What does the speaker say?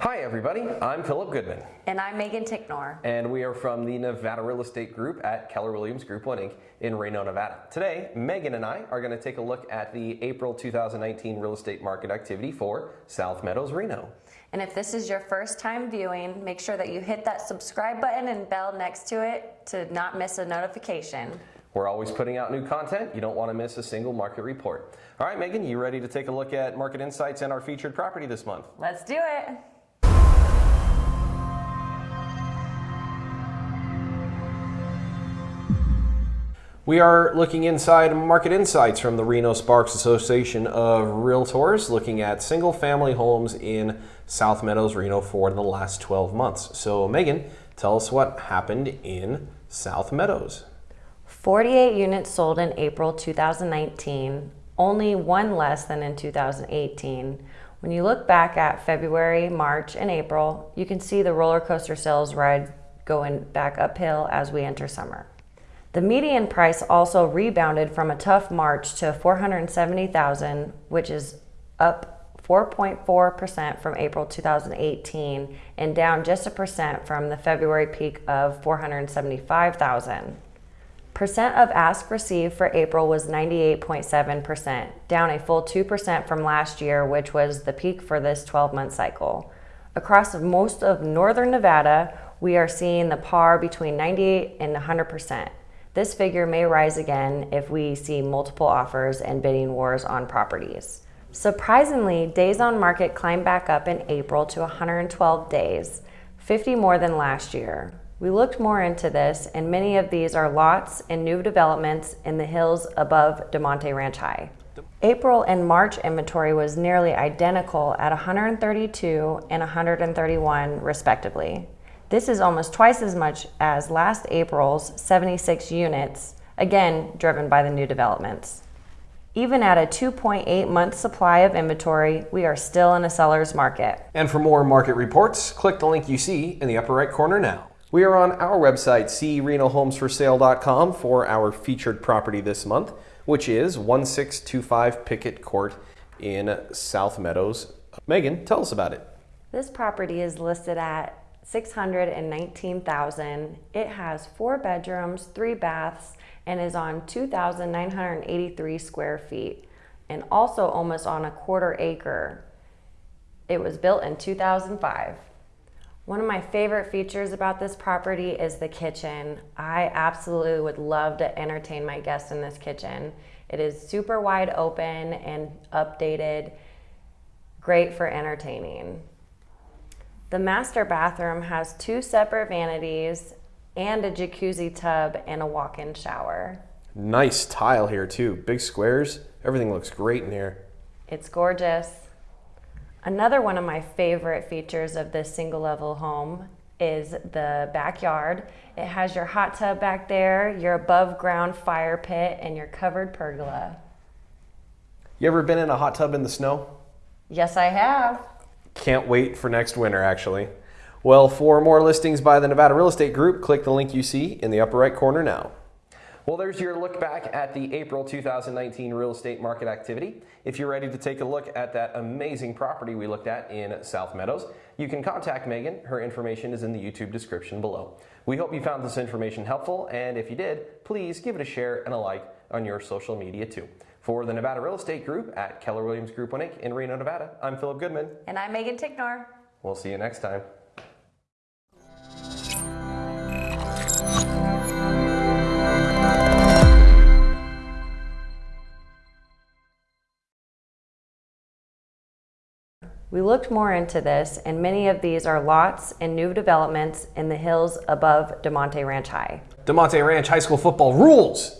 Hi everybody, I'm Philip Goodman. And I'm Megan Ticknor. And we are from the Nevada Real Estate Group at Keller Williams Group 1 Inc. in Reno, Nevada. Today, Megan and I are going to take a look at the April 2019 real estate market activity for South Meadows, Reno. And if this is your first time viewing, make sure that you hit that subscribe button and bell next to it to not miss a notification. We're always putting out new content. You don't want to miss a single market report. All right, Megan, you ready to take a look at market insights and our featured property this month? Let's do it. We are looking inside market insights from the Reno Sparks Association of Realtors, looking at single family homes in South Meadows, Reno for the last 12 months. So, Megan, tell us what happened in South Meadows. 48 units sold in April 2019, only one less than in 2018. When you look back at February, March, and April, you can see the roller coaster sales ride going back uphill as we enter summer. The median price also rebounded from a tough March to 470,000, which is up 4.4% from April 2018 and down just a percent from the February peak of 475,000. Percent of ask received for April was 98.7%, down a full 2% from last year, which was the peak for this 12 month cycle. Across most of northern Nevada, we are seeing the par between 98 and 100%. This figure may rise again if we see multiple offers and bidding wars on properties. Surprisingly, days on market climbed back up in April to 112 days, 50 more than last year. We looked more into this, and many of these are lots and new developments in the hills above Damonte Ranch High. April and March inventory was nearly identical at 132 and 131 respectively. This is almost twice as much as last April's 76 units, again driven by the new developments. Even at a 2.8 month supply of inventory, we are still in a seller's market. And for more market reports, click the link you see in the upper right corner now. We are on our website, crenohomesforsale.com, for our featured property this month, which is 1625 Pickett Court in South Meadows. Megan, tell us about it. This property is listed at 619,000. It has four bedrooms, three baths, and is on 2,983 square feet and also almost on a quarter acre. It was built in 2005. One of my favorite features about this property is the kitchen. I absolutely would love to entertain my guests in this kitchen. It is super wide open and updated, great for entertaining. The master bathroom has two separate vanities and a jacuzzi tub and a walk-in shower. Nice tile here too. Big squares. Everything looks great in here. It's gorgeous. Another one of my favorite features of this single level home is the backyard. It has your hot tub back there, your above ground fire pit, and your covered pergola. You ever been in a hot tub in the snow? Yes, I have. Can't wait for next winter, actually. Well, for more listings by the Nevada Real Estate Group, click the link you see in the upper right corner now. Well, there's your look back at the April 2019 real estate market activity. If you're ready to take a look at that amazing property we looked at in South Meadows, you can contact Megan. Her information is in the YouTube description below. We hope you found this information helpful, and if you did, please give it a share and a like on your social media too. For the Nevada Real Estate Group at Keller Williams Group 1 Inc. in Reno, Nevada, I'm Philip Goodman. And I'm Megan Ticknor. We'll see you next time. We looked more into this, and many of these are lots and new developments in the hills above Damonte Ranch High. Damonte Ranch High School football rules!